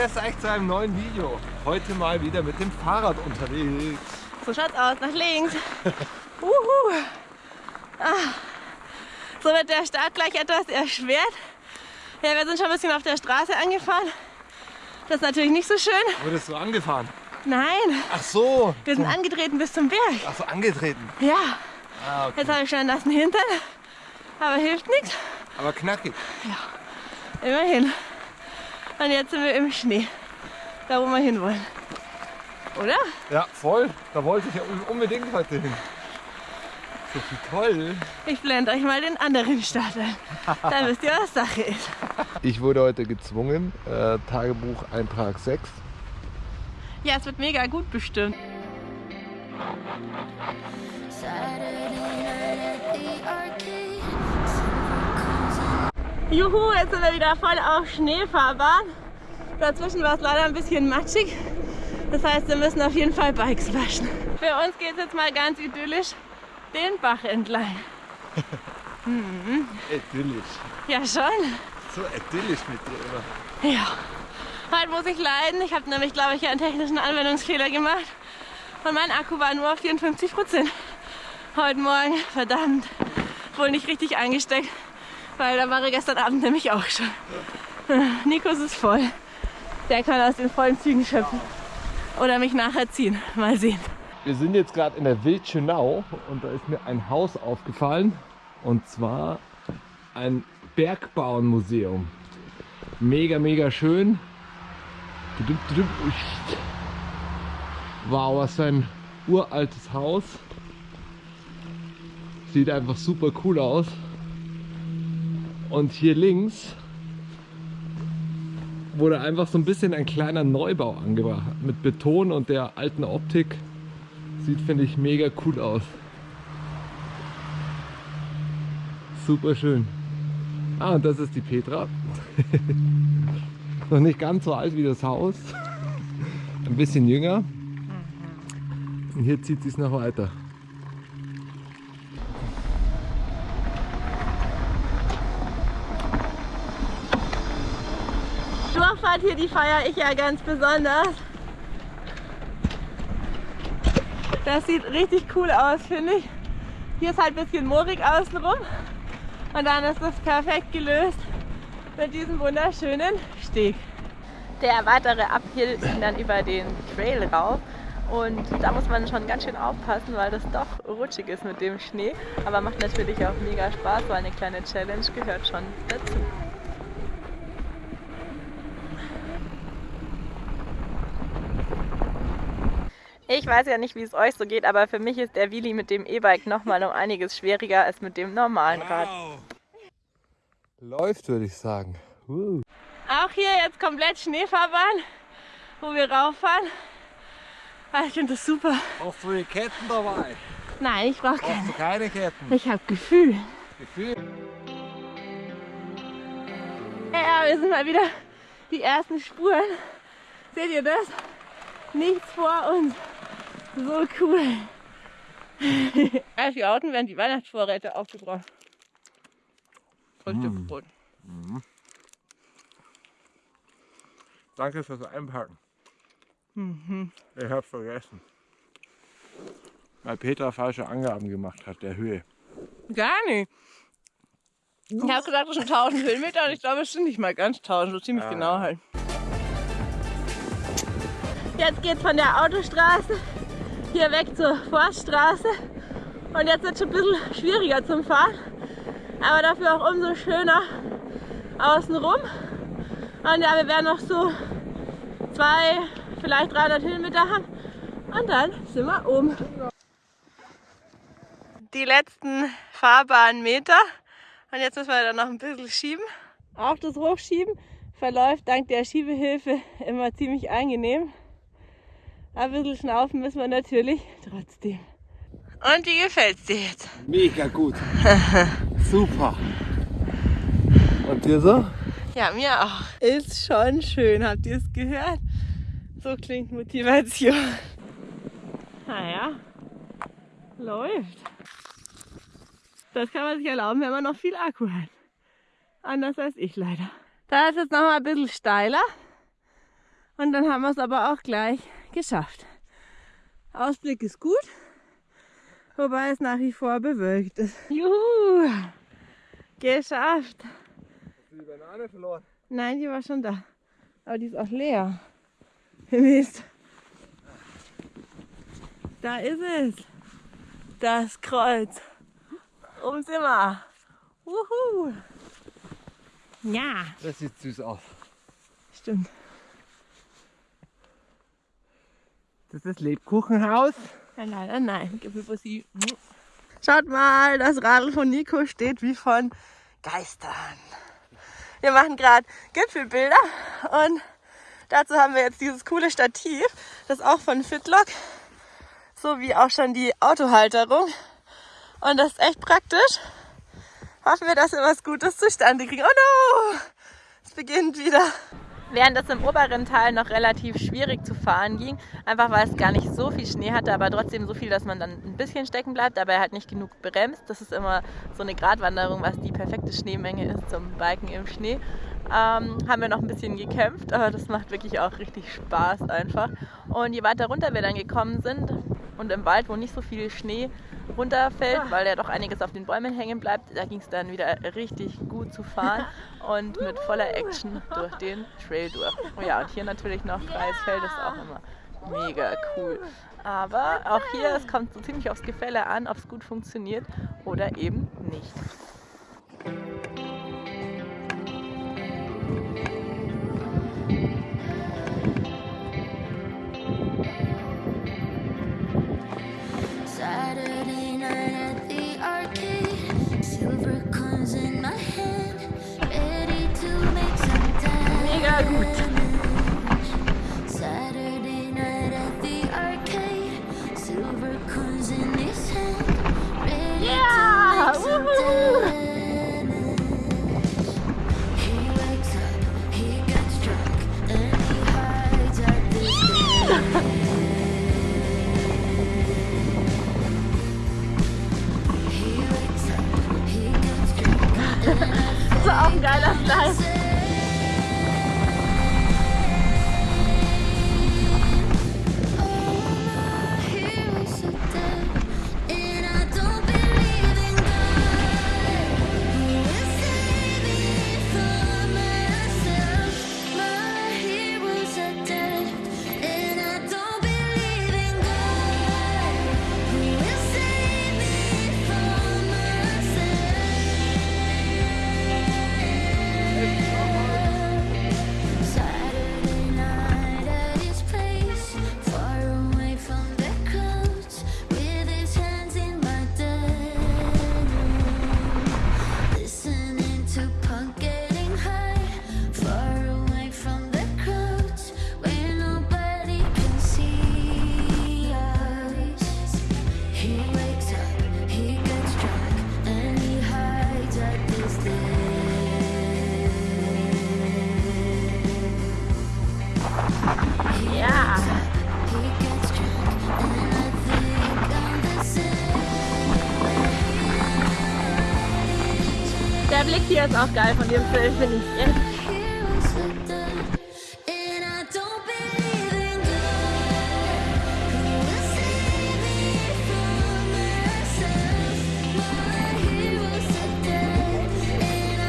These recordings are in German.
grüß euch zu einem neuen Video. Heute mal wieder mit dem Fahrrad unterwegs. So schaut's aus, nach links. Uhu. Ah. So wird der Start gleich etwas erschwert. Ja, wir sind schon ein bisschen auf der Straße angefahren. Das ist natürlich nicht so schön. Wurdest du angefahren? Nein, Ach so. wir sind angetreten bis zum Berg. Ach so, angetreten. Ja, Ah, okay. jetzt habe ich schon einen nassen Hintern. Aber hilft nichts. Aber knackig. Immerhin. Und jetzt sind wir im Schnee. Da, wo wir hinwollen. Oder? Ja, voll. Da wollte ich ja unbedingt heute hin. So viel toll. Ich blende euch mal den anderen Start ein. Da wisst ihr, was Sache ist. Ich wurde heute gezwungen, äh, Tagebuch Eintrag 6. Ja, es wird mega gut bestimmt. Saturday night at the arcade. Juhu, jetzt sind wir wieder voll auf Schneefahrbahn. Dazwischen war es leider ein bisschen matschig. Das heißt, wir müssen auf jeden Fall Bikes waschen. Für uns geht es jetzt mal ganz idyllisch den Bach entlang. Idyllisch. Ja, schon. So idyllisch mit dir immer. Ja. Heute muss ich leiden. Ich habe nämlich, glaube ich, einen technischen Anwendungsfehler gemacht. Und mein Akku war nur auf 54 Prozent. Heute Morgen, verdammt, wohl nicht richtig eingesteckt, weil da war er gestern Abend nämlich auch schon. Nikos ist voll. Der kann aus den vollen Zügen schöpfen. Oder mich nachher ziehen. Mal sehen. Wir sind jetzt gerade in der Wildschönau und da ist mir ein Haus aufgefallen. Und zwar ein Bergbauernmuseum. Mega, mega schön. Wow, was für ein uraltes Haus. Sieht einfach super cool aus. Und hier links wurde einfach so ein bisschen ein kleiner Neubau angebracht. Mit Beton und der alten Optik. Sieht, finde ich, mega cool aus. Super schön. Ah, und das ist die Petra. Noch nicht ganz so alt wie das Haus. Ein bisschen jünger. Und hier zieht sie es noch weiter. Durchfahrt hier, die feiere ich ja ganz besonders. Das sieht richtig cool aus, finde ich. Hier ist halt ein bisschen moorig außenrum. Und dann ist das perfekt gelöst mit diesem wunderschönen Steg. Der weitere Uphill ging dann über den Trail rauf. Und da muss man schon ganz schön aufpassen, weil das doch rutschig ist mit dem Schnee. Aber macht natürlich auch mega Spaß, weil eine kleine Challenge gehört schon dazu. Ich weiß ja nicht, wie es euch so geht, aber für mich ist der Wheelie mit dem E-Bike nochmal um einiges schwieriger als mit dem normalen Rad. Läuft, würde ich sagen. Uh. Auch hier jetzt komplett Schneefahrbahn, wo wir rauffahren. Ah, Ich finde das super. Hast du die Ketten dabei? Nein, ich brauche keine. du keine Ketten? Ich habe Gefühl. Gefühl? Ja, wir sind mal wieder die ersten Spuren. Seht ihr das? Nichts vor uns. So cool. Als wir Autos werden die Weihnachtsvorräte aufgebraucht. Früchtebrot. Danke fürs Einpacken. Mhm. Ich hab's vergessen. Weil Peter falsche Angaben gemacht hat, der Höhe. Gar nicht. Ich habe gesagt, das sind 1000 Höhenmeter und ich glaube, es sind nicht mal ganz 1000, so ziemlich Ah. genau halt. Jetzt geht's von der Autostraße hier weg zur Forststraße und jetzt wird es schon ein bisschen schwieriger zum Fahren, aber dafür auch umso schöner außenrum. Und ja, wir werden noch so zwei, vielleicht 300 Höhenmeter haben und dann sind wir oben. Die letzten Fahrbahnmeter und jetzt müssen wir dann noch ein bisschen schieben. Auch das Hochschieben verläuft dank der Schiebehilfe immer ziemlich angenehm. Ein bisschen schnaufen müssen wir natürlich trotzdem. Und wie gefällt's dir jetzt? Mega gut. Super. Und dir so? Ja, mir auch. Ist schon schön, habt ihr es gehört? So klingt Motivation. Naja, läuft. Das kann man sich erlauben, wenn man noch viel Akku hat. Anders als ich leider. Da ist jetzt noch mal ein bisschen steiler. Und dann haben wir es aber auch gleich geschafft. Ausblick ist gut, wobei es nach wie vor bewölkt ist. Juhu! Geschafft! Hast du die Banane verloren? Nein, die war schon da. Aber die ist auch leer. Mist. Da ist es. Das Kreuz. Sind wir. Wuhu. Ja, Das sieht süß aus. stimmt. Das ist das Lebkuchenhaus. Nein, leider nein. Gipfelbussi. Schaut mal, das Radl von Nico steht wie von Geistern. Wir machen gerade Gipfelbilder und dazu haben wir jetzt dieses coole Stativ, das auch von Fitlock, so wie auch schon die Autohalterung. Und das ist echt praktisch. Hoffen wir, dass wir was Gutes zustande kriegen. Oh no! Es beginnt wieder. Während es im oberen Teil noch relativ schwierig zu fahren ging, einfach weil es gar nicht so viel Schnee hatte, aber trotzdem so viel, dass man dann ein bisschen stecken bleibt, aber halt nicht genug bremst. Das ist immer so eine Gratwanderung, was die perfekte Schneemenge ist zum Biken im Schnee. Ähm, haben wir noch ein bisschen gekämpft, aber das macht wirklich auch richtig Spaß einfach. Und je weiter runter wir dann gekommen sind und im Wald, wo nicht so viel Schnee runterfällt, weil ja doch einiges auf den Bäumen hängen bleibt, da ging es dann wieder richtig gut zu fahren und mit voller Action durch den Trail durch. Oh ja, und hier natürlich noch freies Feld ist auch immer mega cool. Aber auch hier, es kommt so ziemlich aufs Gefälle an, ob es gut funktioniert oder eben nicht. He gets drunk, Das war auch ein geiler Fleisch. Auch geil von dem Film, finde ich. I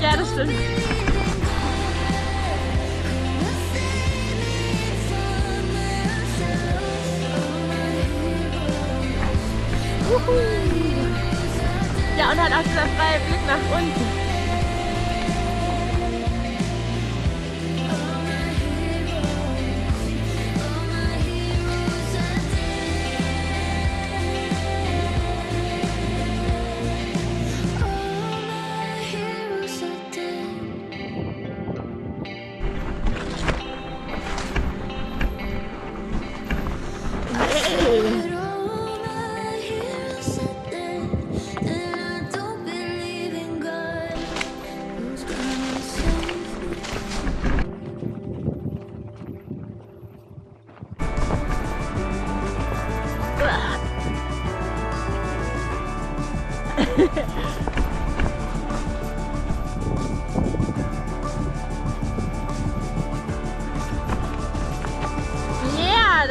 Ja, das stimmt. Ja, und halt auch dieser freie Blick nach unten.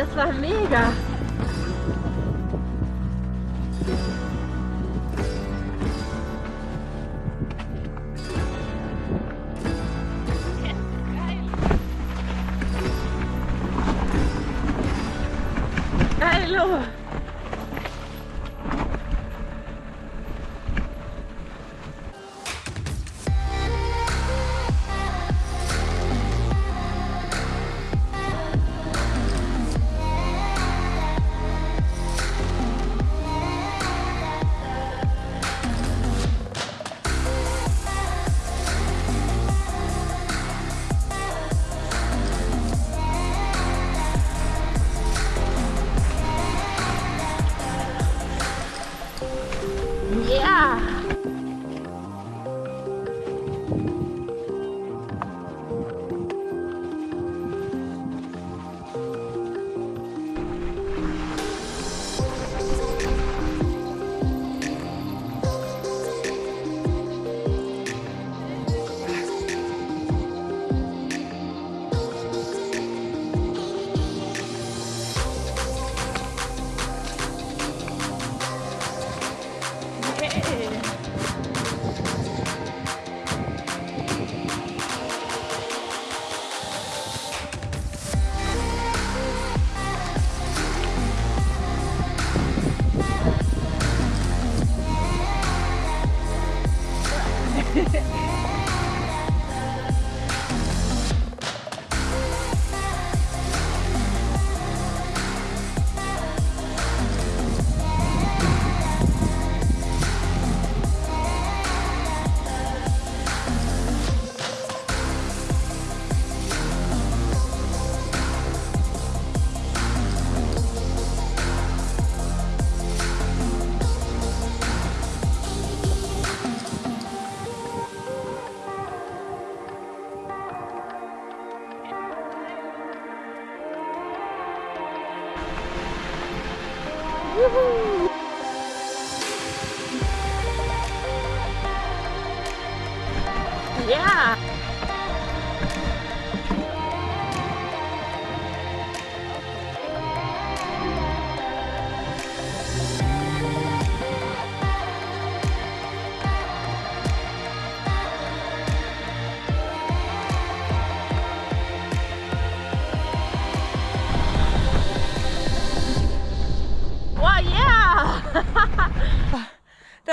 Das war mega. Juhu.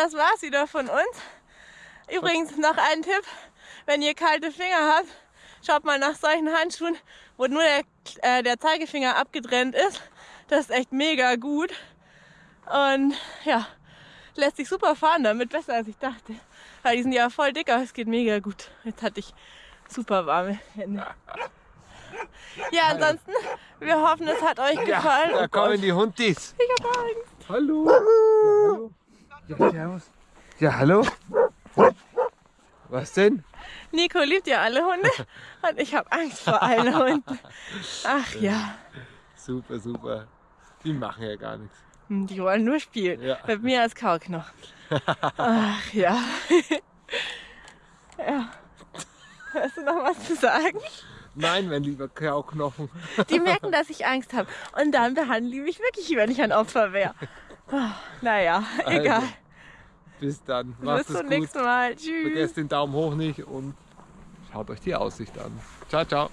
Das war's wieder von uns. Übrigens noch ein Tipp, wenn ihr kalte Finger habt, schaut mal nach solchen Handschuhen, wo nur der, äh, der Zeigefinger abgetrennt ist. Das ist echt mega gut. Und ja, lässt sich super fahren damit, besser als ich dachte. Weil die sind ja voll dick, aber es geht mega gut. Jetzt hatte ich super warme Hände. Ja, ansonsten, wir hoffen, es hat euch gefallen. da Oh kommen die Hundis. ich hab Angst. Hallo. Ja, hallo. Ja, servus. Ja, hallo. Was denn? Nico liebt ja alle Hunde und ich habe Angst vor allen Hunden. Ach ja, Super, super. Die machen ja gar nichts. Die wollen nur spielen. Ja. Mit mir als Kauknochen. Ach ja. ja. Hast du noch was zu sagen? Nein, mein lieber Kauknochen. Die merken, dass ich Angst habe. Und dann behandeln die mich wirklich, wie wenn ich ein Opfer wäre. Oh, naja, egal. Bis dann. Macht Bis zum nächsten Mal. Tschüss. Vergesst den Daumen hoch nicht und schaut euch die Aussicht an. Ciao, ciao.